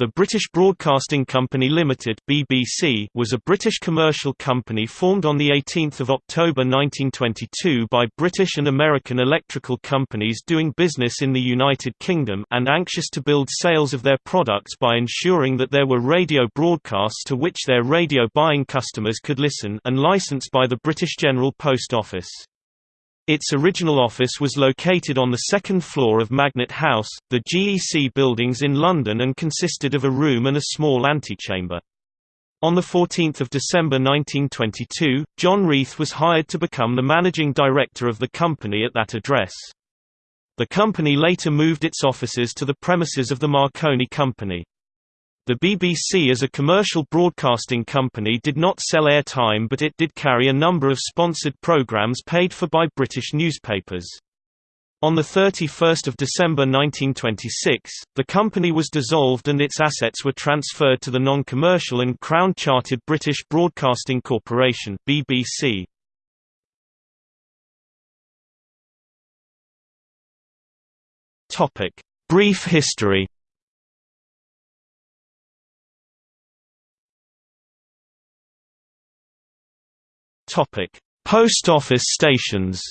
The British Broadcasting Company Limited (BBC) was a British commercial company formed on the 18th of October 1922 by British and American electrical companies doing business in the United Kingdom and anxious to build sales of their products by ensuring that there were radio broadcasts to which their radio buying customers could listen and licensed by the British General Post Office. Its original office was located on the second floor of Magnet House, the GEC buildings in London and consisted of a room and a small antechamber. On 14 December 1922, John Reith was hired to become the managing director of the company at that address. The company later moved its offices to the premises of the Marconi Company. The BBC as a commercial broadcasting company did not sell airtime but it did carry a number of sponsored programmes paid for by British newspapers. On 31 December 1926, the company was dissolved and its assets were transferred to the non-commercial and Crown-chartered British Broadcasting Corporation BBC. Brief history Topic: Post office stations.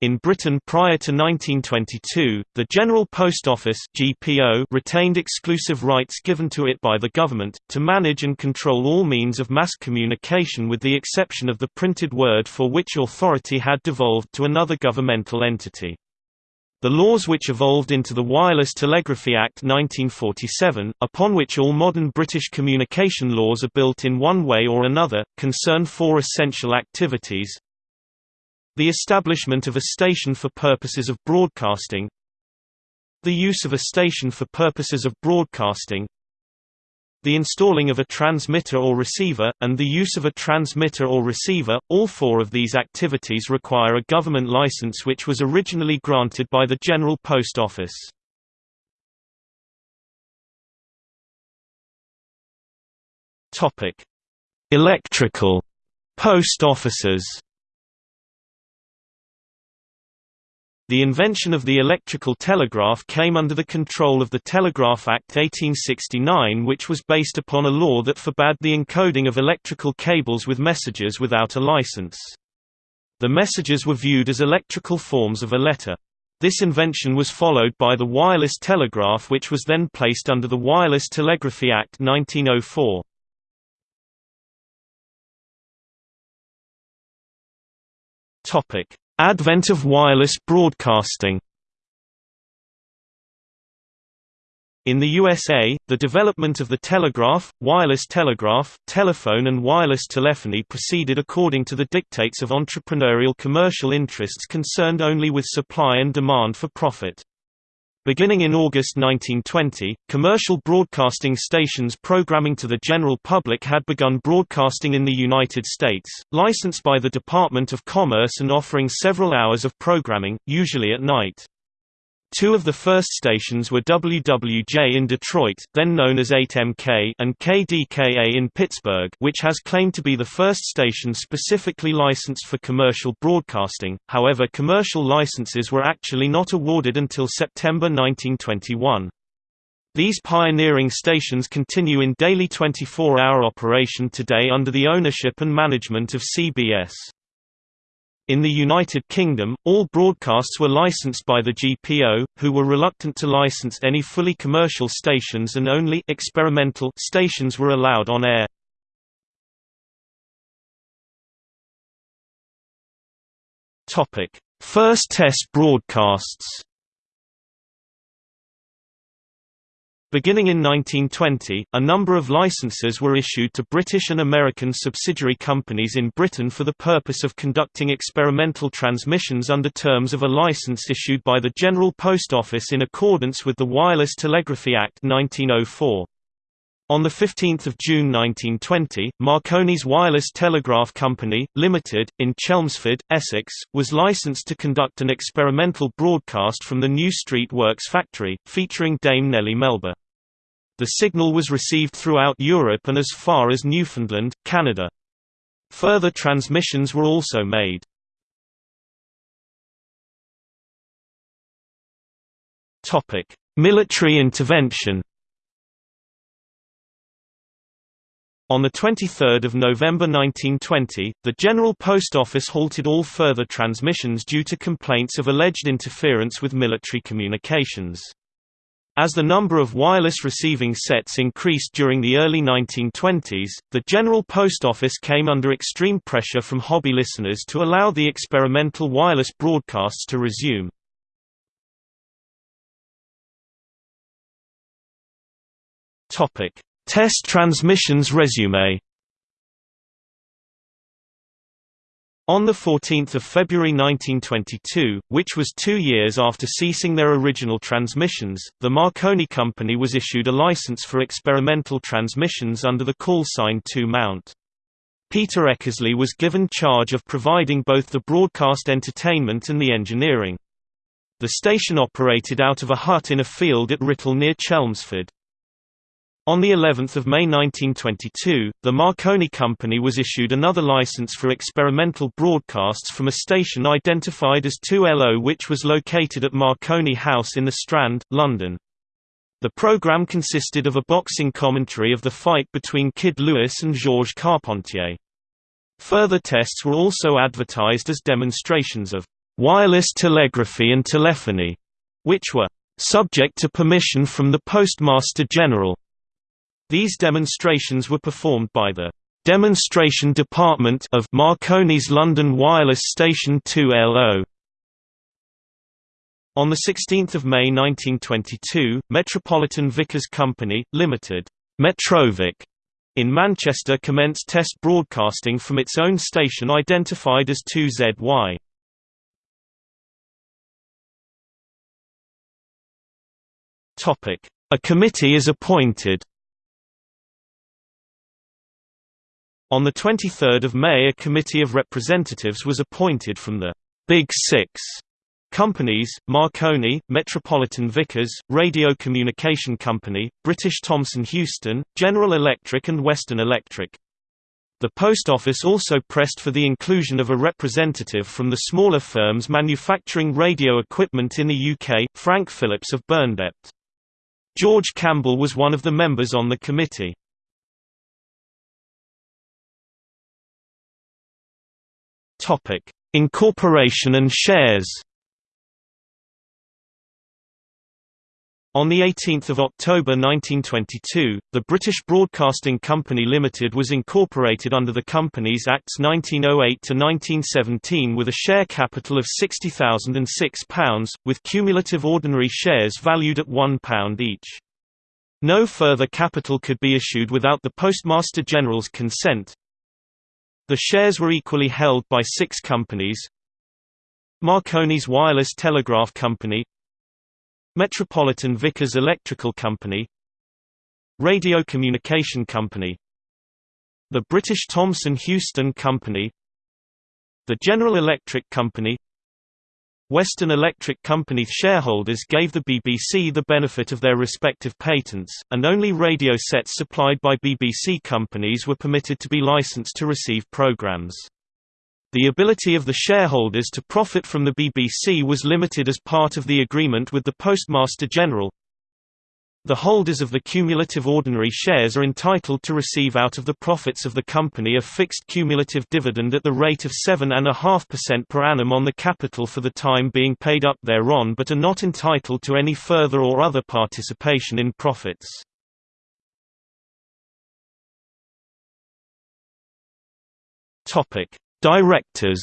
In Britain prior to 1922, the General Post Office (GPO) retained exclusive rights given to it by the government to manage and control all means of mass communication with the exception of the printed word for which authority had devolved to another governmental entity. The laws which evolved into the Wireless Telegraphy Act 1947, upon which all modern British communication laws are built in one way or another, concern four essential activities. The establishment of a station for purposes of broadcasting. The use of a station for purposes of broadcasting the installing of a transmitter or receiver, and the use of a transmitter or receiver. All four of these activities require a government license which was originally granted by the General Post Office. Topic: Electrical post offices. The invention of the electrical telegraph came under the control of the Telegraph Act 1869 which was based upon a law that forbade the encoding of electrical cables with messages without a license. The messages were viewed as electrical forms of a letter. This invention was followed by the wireless telegraph which was then placed under the Wireless Telegraphy Act 1904. Advent of wireless broadcasting In the USA, the development of the telegraph, wireless telegraph, telephone and wireless telephony proceeded according to the dictates of entrepreneurial commercial interests concerned only with supply and demand for profit. Beginning in August 1920, commercial broadcasting stations programming to the general public had begun broadcasting in the United States, licensed by the Department of Commerce and offering several hours of programming, usually at night. Two of the first stations were WWJ in Detroit, then known as 8MK, and KDKA in Pittsburgh, which has claimed to be the first station specifically licensed for commercial broadcasting. However, commercial licenses were actually not awarded until September 1921. These pioneering stations continue in daily 24-hour operation today under the ownership and management of CBS. In the United Kingdom, all broadcasts were licensed by the GPO, who were reluctant to license any fully commercial stations and only experimental stations were allowed on air. First test broadcasts Beginning in 1920, a number of licenses were issued to British and American subsidiary companies in Britain for the purpose of conducting experimental transmissions under terms of a license issued by the General Post Office in accordance with the Wireless Telegraphy Act 1904. On 15 June 1920, Marconi's Wireless Telegraph Company, Limited, in Chelmsford, Essex, was licensed to conduct an experimental broadcast from the New Street Works factory, featuring Dame Nellie Melba. The signal was received throughout Europe and as far as Newfoundland, Canada. Further transmissions were also made. Military intervention On 23 November 1920, the General Post Office halted all further transmissions due to complaints of alleged interference with military communications. As the number of wireless receiving sets increased during the early 1920s, the General Post Office came under extreme pressure from hobby listeners to allow the experimental wireless broadcasts to resume. Test transmissions resume. On 14 February 1922, which was two years after ceasing their original transmissions, the Marconi Company was issued a license for experimental transmissions under the call sign 2MT. Peter Eckersley was given charge of providing both the broadcast entertainment and the engineering. The station operated out of a hut in a field at Writtle near Chelmsford. On the 11th of May 1922, the Marconi Company was issued another license for experimental broadcasts from a station identified as 2LO which was located at Marconi House in the Strand, London. The program consisted of a boxing commentary of the fight between Kid Lewis and Georges Carpentier. Further tests were also advertised as demonstrations of wireless telegraphy and telephony, which were subject to permission from the Postmaster General. These demonstrations were performed by the Demonstration Department of Marconi's London Wireless Station 2LO. On 16 May 1922, Metropolitan Vickers Company, Limited, Metrovick, in Manchester commenced test broadcasting from its own station identified as 2ZY. A committee is appointed On 23 May a committee of representatives was appointed from the «Big Six companies, Marconi, Metropolitan Vickers, Radio Communication Company, British Thomson Houston, General Electric and Western Electric. The Post Office also pressed for the inclusion of a representative from the smaller firms manufacturing radio equipment in the UK, Frank Phillips of Burndept. George Campbell was one of the members on the committee. Topic: Incorporation and shares. On 18 October 1922, the British Broadcasting Company Limited was incorporated under the Companies Acts 1908–1917 with a share capital of £60,006, with cumulative ordinary shares valued at £1 each. No further capital could be issued without the Postmaster General's consent, the shares were equally held by six companies. Marconi's Wireless Telegraph Company. Metropolitan Vickers Electrical Company. Radio Communication Company. The British Thomson Houston Company. The General Electric Company Western Electric Company shareholders gave the BBC the benefit of their respective patents, and only radio sets supplied by BBC companies were permitted to be licensed to receive programmes. The ability of the shareholders to profit from the BBC was limited as part of the agreement with the Postmaster General, the holders of the cumulative ordinary shares are entitled to receive out of the profits of the company a fixed cumulative dividend at the rate of 7.5% per annum on the capital for the time being paid up thereon but are not entitled to any further or other participation in profits. Directors.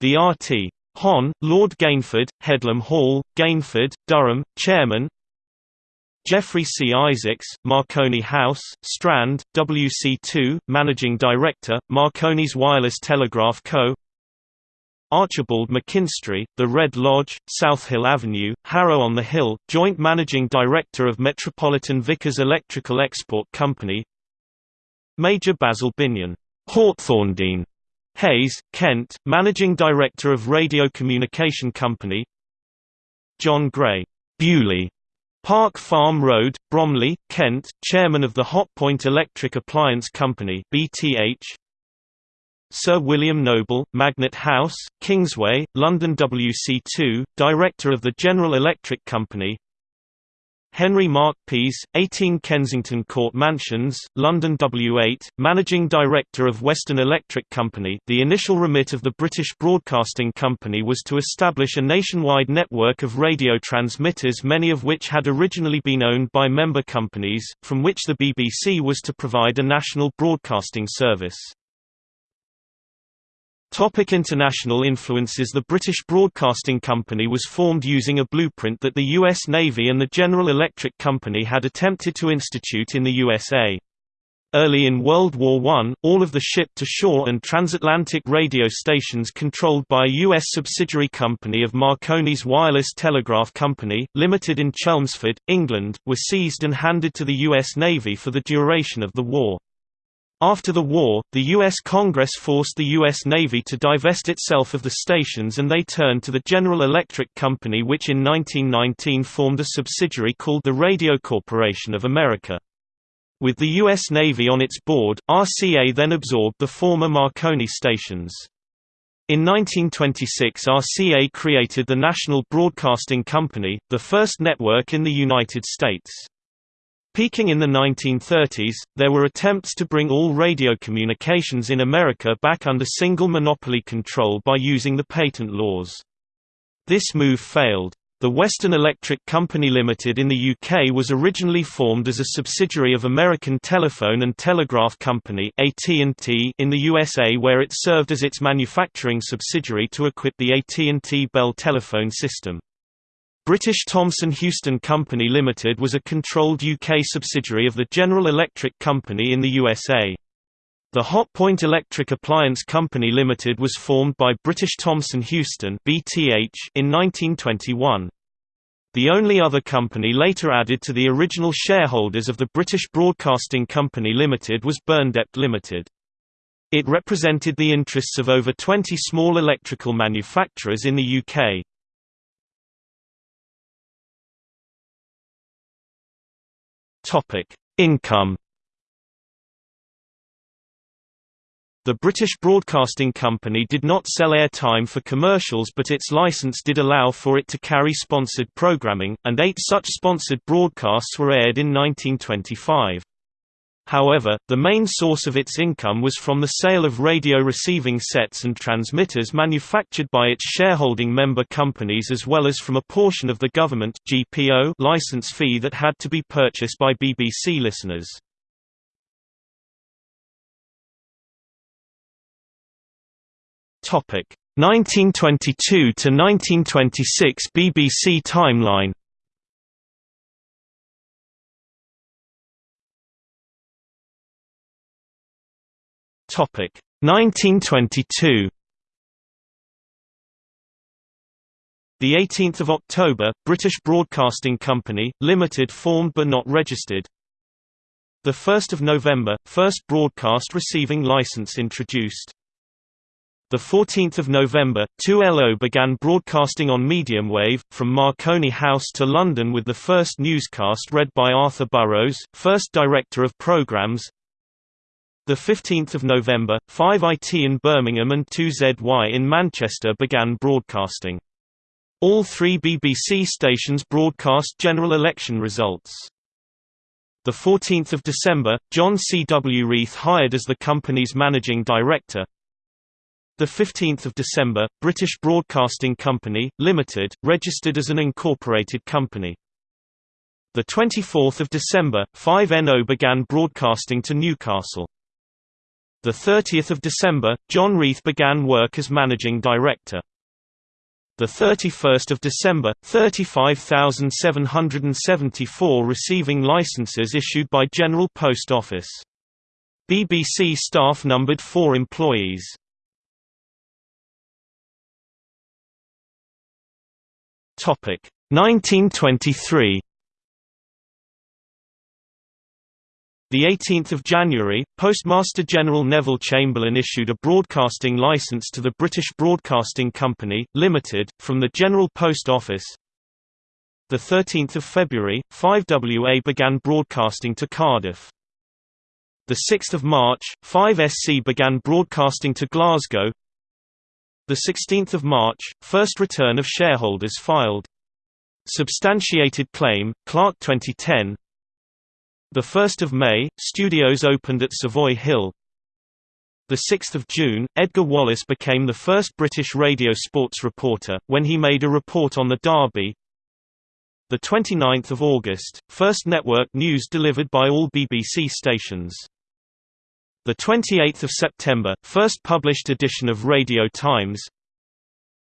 The RT Hon, Lord Gainford, Headlam Hall, Gainford, Durham, Chairman Geoffrey C. Isaacs, Marconi House, Strand, WC2, Managing Director, Marconi's Wireless Telegraph Co. Archibald McKinstry, The Red Lodge, South Hill Avenue, Harrow on the Hill, Joint Managing Director of Metropolitan Vickers Electrical Export Company Major Basil Binyon, Hawthorndene, Hayes, Kent, Managing Director of Radio Communication Company. John Gray, Bewley, Park Farm Road, Bromley, Kent, Chairman of the Hotpoint Electric Appliance Company BTH, Sir William Noble, Magnet House, Kingsway, London WC2, Director of the General Electric Company Henry Mark Pease, 18 Kensington Court Mansions, London W8, Managing Director of Western Electric Company the initial remit of the British Broadcasting Company was to establish a nationwide network of radio transmitters many of which had originally been owned by member companies, from which the BBC was to provide a national broadcasting service. Topic international influences The British Broadcasting Company was formed using a blueprint that the U.S. Navy and the General Electric Company had attempted to institute in the USA. Early in World War I, all of the ship-to-shore and transatlantic radio stations controlled by a U.S. subsidiary company of Marconi's Wireless Telegraph Company, Limited in Chelmsford, England, were seized and handed to the U.S. Navy for the duration of the war. After the war, the U.S. Congress forced the U.S. Navy to divest itself of the stations and they turned to the General Electric Company which in 1919 formed a subsidiary called the Radio Corporation of America. With the U.S. Navy on its board, RCA then absorbed the former Marconi stations. In 1926 RCA created the National Broadcasting Company, the first network in the United States. Peaking in the 1930s, there were attempts to bring all radio communications in America back under single monopoly control by using the patent laws. This move failed. The Western Electric Company Limited in the UK was originally formed as a subsidiary of American Telephone and Telegraph Company AT&T in the USA where it served as its manufacturing subsidiary to equip the AT&T Bell telephone system. British Thomson Houston Company Limited was a controlled UK subsidiary of the General Electric Company in the USA. The Hotpoint Electric Appliance Company Limited was formed by British Thomson Houston (BTH) in 1921. The only other company later added to the original shareholders of the British Broadcasting Company Limited was Burndept Limited. It represented the interests of over 20 small electrical manufacturers in the UK. Topic: Income. The British Broadcasting Company did not sell airtime for commercials but its license did allow for it to carry sponsored programming, and eight such sponsored broadcasts were aired in 1925. However, the main source of its income was from the sale of radio receiving sets and transmitters manufactured by its shareholding member companies as well as from a portion of the government GPO license fee that had to be purchased by BBC listeners. Topic 1922 to 1926 BBC timeline Topic 1922. The 18th of October, British Broadcasting Company Limited formed but not registered. The 1st of November, first broadcast receiving license introduced. The 14th of November, 2LO began broadcasting on medium wave from Marconi House to London with the first newscast read by Arthur Burrows, first director of programs. The 15th of November, 5IT in Birmingham and 2ZY in Manchester began broadcasting. All three BBC stations broadcast general election results. The 14th of December, John C. W. Reith hired as the company's managing director. The 15th of December, British Broadcasting Company Limited registered as an incorporated company. The 24th of December, 5NO began broadcasting to Newcastle. The 30th of December, John Reith began work as managing director. The 31st of December, 35,774 receiving licenses issued by General Post Office. BBC staff numbered 4 employees. Topic 1923 The 18th of January, Postmaster General Neville Chamberlain issued a broadcasting license to the British Broadcasting Company Limited from the General Post Office. The 13th of February, 5WA began broadcasting to Cardiff. The 6th of March, 5SC began broadcasting to Glasgow. The 16th of March, first return of shareholders filed. Substantiated claim, Clark 2010. The 1st of May, studios opened at Savoy Hill. The 6th of June, Edgar Wallace became the first British radio sports reporter when he made a report on the Derby. The 29th of August, first network news delivered by all BBC stations. The 28th of September, first published edition of Radio Times.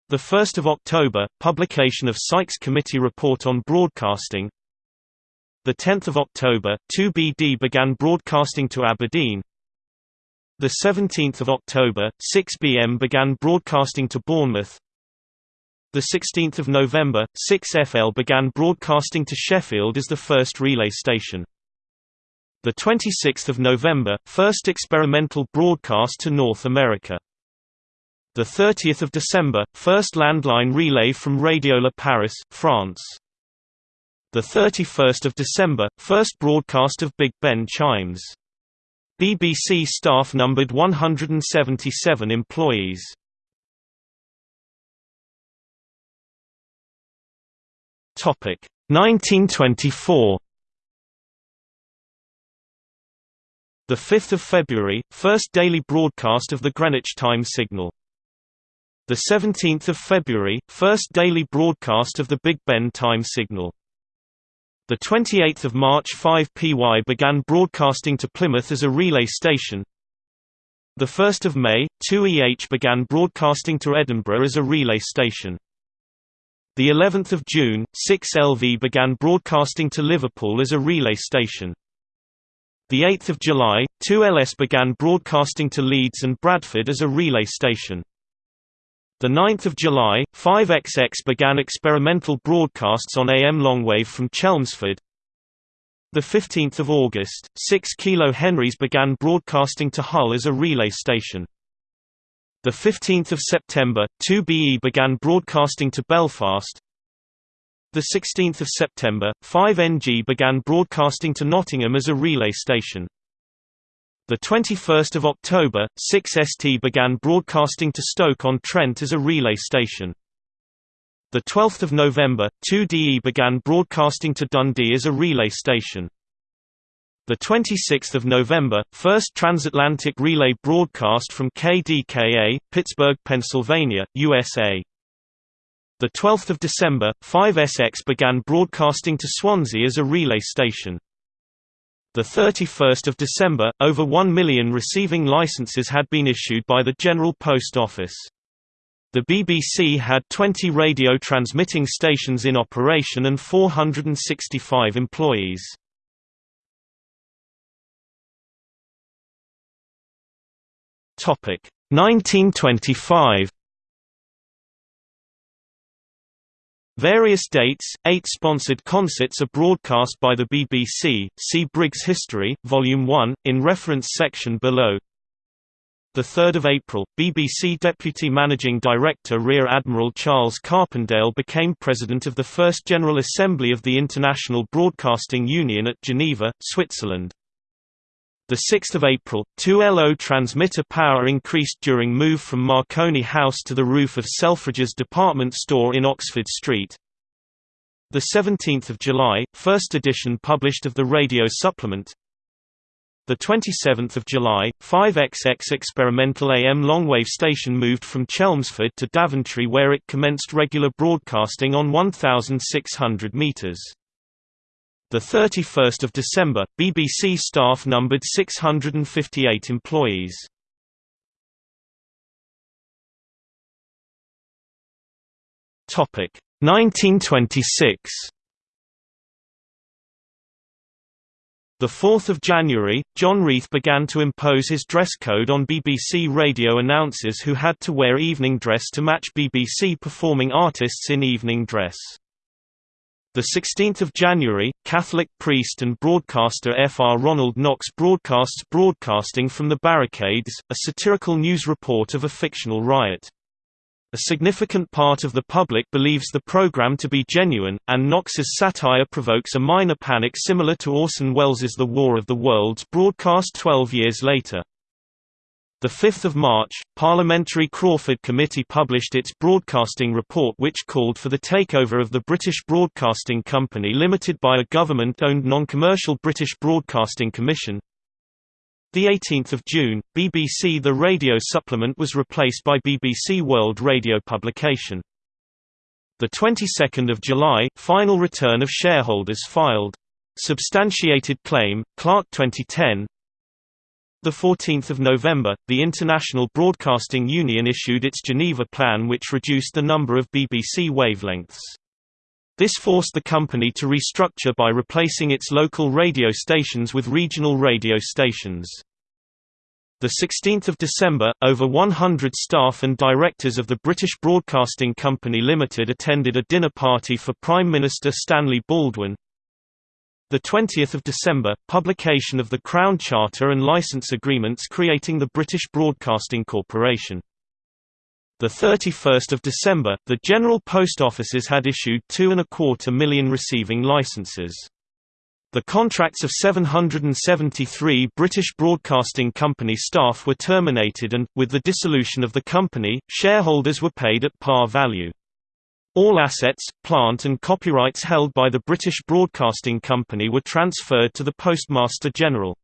The 1st of October, publication of Sykes Committee report on broadcasting. The 10th of October, 2BD began broadcasting to Aberdeen. The 17th of October, 6BM began broadcasting to Bournemouth. The 16th of November, 6FL began broadcasting to Sheffield as the first relay station. The 26th of November, first experimental broadcast to North America. The 30th of December, first landline relay from Radiola Paris, France. The 31st of December, first broadcast of Big Ben chimes. BBC staff numbered 177 employees. Topic 1924 The 5th of February, first daily broadcast of the Greenwich time signal. The 17th of February, first daily broadcast of the Big Ben time signal. The 28th of March 5PY began broadcasting to Plymouth as a relay station. The 1st of May, 2EH began broadcasting to Edinburgh as a relay station. The 11th of June, 6LV began broadcasting to Liverpool as a relay station. The 8th of July, 2LS began broadcasting to Leeds and Bradford as a relay station. The 9th of July, 5XX began experimental broadcasts on AM longwave from Chelmsford. The 15th of August, 6 Kilo Henrys began broadcasting to Hull as a relay station. The 15th of September, 2BE began broadcasting to Belfast. The 16th of September, 5NG began broadcasting to Nottingham as a relay station. The 21st of October, 6ST began broadcasting to Stoke-on-Trent as a relay station. The 12th of November, 2DE began broadcasting to Dundee as a relay station. The 26th of November, first transatlantic relay broadcast from KDKA, Pittsburgh, Pennsylvania, USA. The 12th of December, 5SX began broadcasting to Swansea as a relay station. The 31st of December, over 1 million receiving licenses had been issued by the General Post Office. The BBC had 20 radio transmitting stations in operation and 465 employees. Topic 1925 Various dates, eight sponsored concerts are broadcast by the BBC, see Briggs History, Volume 1, in reference section below. 3 April, BBC Deputy Managing Director Rear Admiral Charles Carpendale became President of the First General Assembly of the International Broadcasting Union at Geneva, Switzerland. 6 April, 2LO transmitter power increased during move from Marconi House to the roof of Selfridges department store in Oxford Street. 17 July, first edition published of the radio supplement. 27 July, 5XX experimental AM longwave station moved from Chelmsford to Daventry where it commenced regular broadcasting on 1,600 metres. The 31st of December, BBC staff numbered 658 employees. Topic 1926. The 4th of January, John Reith began to impose his dress code on BBC radio announcers who had to wear evening dress to match BBC performing artists in evening dress. The 16th of January, Catholic priest and broadcaster F. R. Ronald Knox broadcasts Broadcasting from the Barricades, a satirical news report of a fictional riot. A significant part of the public believes the program to be genuine, and Knox's satire provokes a minor panic similar to Orson Welles's The War of the Worlds broadcast 12 years later. 5 March, Parliamentary Crawford Committee published its broadcasting report which called for the takeover of the British Broadcasting Company Limited by a government-owned non-commercial British Broadcasting Commission, the 18th of June, BBC The Radio Supplement was replaced by BBC World Radio publication. The 22nd of July, final return of shareholders filed. Substantiated claim, Clark 2010. The 14th of November, the International Broadcasting Union issued its Geneva Plan which reduced the number of BBC wavelengths. This forced the company to restructure by replacing its local radio stations with regional radio stations. 16 December, over 100 staff and directors of the British Broadcasting Company Limited attended a dinner party for Prime Minister Stanley Baldwin. 20 December, publication of the Crown Charter and license agreements creating the British Broadcasting Corporation. The 31st of December, the General Post Offices had issued two and a quarter million receiving licenses. The contracts of 773 British Broadcasting Company staff were terminated and, with the dissolution of the company, shareholders were paid at par value. All assets, plant and copyrights held by the British Broadcasting Company were transferred to the Postmaster General.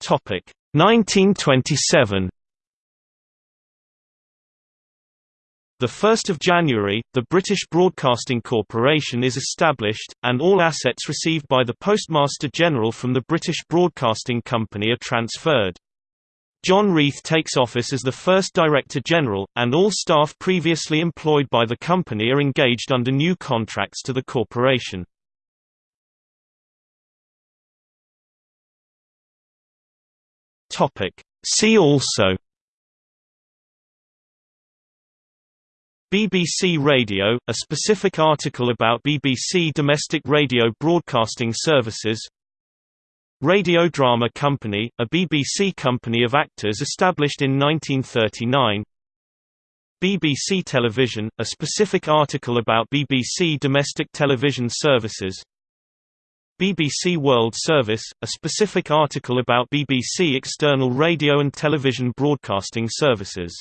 Topic 1927 The 1st of January, the British Broadcasting Corporation is established, and all assets received by the Postmaster General from the British Broadcasting Company are transferred. John Reith takes office as the first Director General, and all staff previously employed by the company are engaged under new contracts to the corporation. See also BBC Radio, a specific article about BBC domestic radio broadcasting services Radio Drama Company, a BBC company of actors established in 1939 BBC Television, a specific article about BBC domestic television services. BBC World Service, a specific article about BBC external radio and television broadcasting services